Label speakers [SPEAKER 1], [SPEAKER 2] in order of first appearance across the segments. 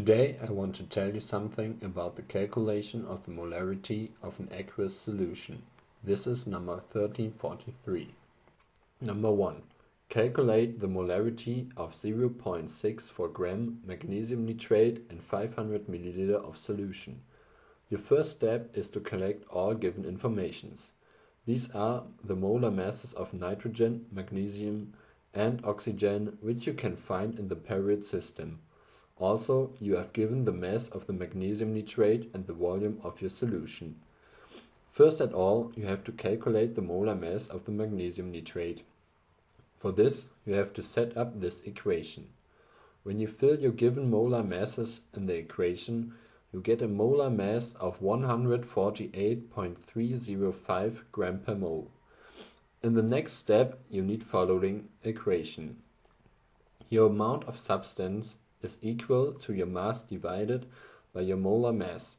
[SPEAKER 1] Today I want to tell you something about the calculation of the molarity of an aqueous solution. This is number 1343. Number 1. Calculate the molarity of 0.64 gram magnesium nitrate in 500 milliliter of solution. Your first step is to collect all given informations. These are the molar masses of nitrogen, magnesium and oxygen which you can find in the period system. Also, you have given the mass of the magnesium nitrate and the volume of your solution. First at all, you have to calculate the molar mass of the magnesium nitrate. For this, you have to set up this equation. When you fill your given molar masses in the equation, you get a molar mass of 148.305 gram per mole. In the next step, you need following equation. Your amount of substance is equal to your mass divided by your molar mass.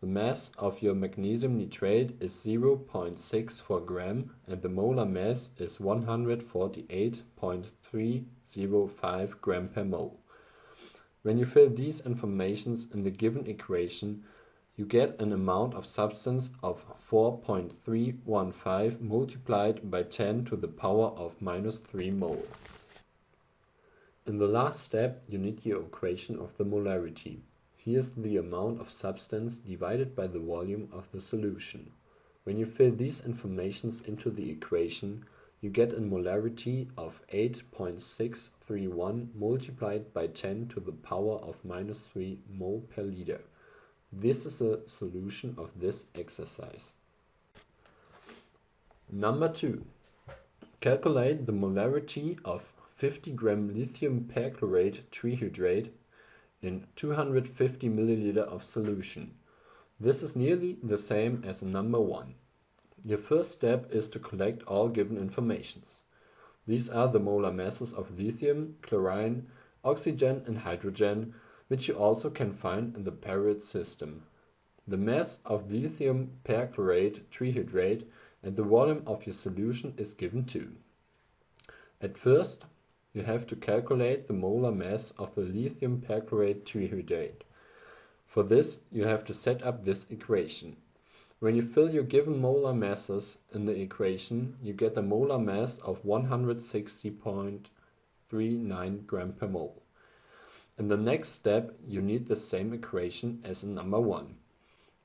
[SPEAKER 1] The mass of your magnesium nitrate is 0.64 gram and the molar mass is 148.305 gram per mole. When you fill these informations in the given equation, you get an amount of substance of 4.315 multiplied by 10 to the power of minus 3 mole. In the last step you need your equation of the molarity. Here's the amount of substance divided by the volume of the solution. When you fill these informations into the equation, you get a molarity of 8.631 multiplied by 10 to the power of minus 3 mole per liter. This is a solution of this exercise. Number 2. Calculate the molarity of 50 gram lithium perchlorate trihydrate in 250 milliliter of solution. This is nearly the same as number 1. Your first step is to collect all given informations. These are the molar masses of lithium, chlorine, oxygen and hydrogen, which you also can find in the period system. The mass of lithium perchlorate trihydrate and the volume of your solution is given too. At first, you have to calculate the molar mass of the lithium perchlorate trihydrate. For this, you have to set up this equation. When you fill your given molar masses in the equation, you get a molar mass of 160.39 gram per mole. In the next step, you need the same equation as in number 1.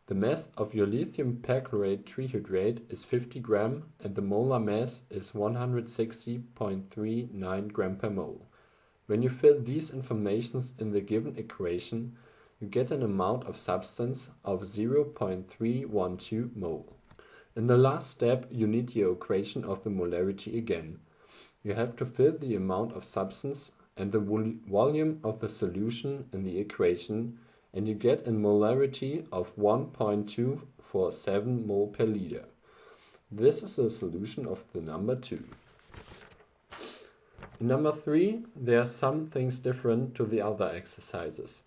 [SPEAKER 1] The mass of your lithium perchlorate trihydrate is 50 gram and the molar mass is 160.39 gram per mole. When you fill these informations in the given equation, you get an amount of substance of 0.312 mole. In the last step, you need your equation of the molarity again. You have to fill the amount of substance and the volume of the solution in the equation and you get a molarity of 1.247 mole per liter. This is the solution of the number 2. In number 3, there are some things different to the other exercises.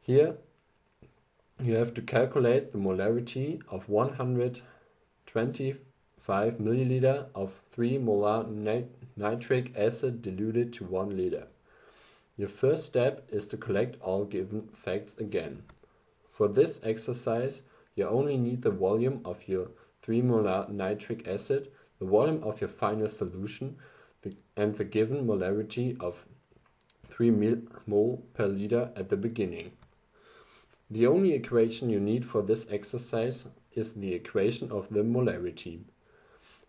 [SPEAKER 1] Here, you have to calculate the molarity of 125 milliliter of 3 molar nit nitric acid diluted to 1 liter. Your first step is to collect all given facts again. For this exercise, you only need the volume of your 3 molar nitric acid, the volume of your final solution, the, and the given molarity of 3 mol per liter at the beginning. The only equation you need for this exercise is the equation of the molarity.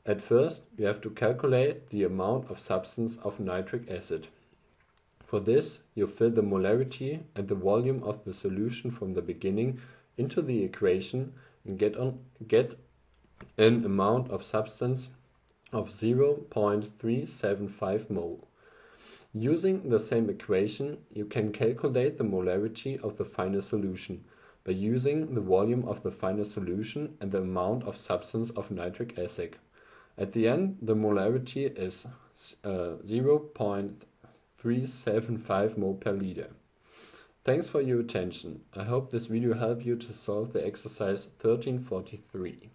[SPEAKER 1] At first, you have to calculate the amount of substance of nitric acid. For this, you fill the molarity and the volume of the solution from the beginning into the equation and get, an amount of substance of 0.375 mole. Using the same equation, you can calculate the molarity of the final solution by using the volume of the final solution and the amount of substance of nitric acid. At the end, the molarity is uh, 0. 375 mole per liter. Thanks for your attention. I hope this video helped you to solve the exercise 1343.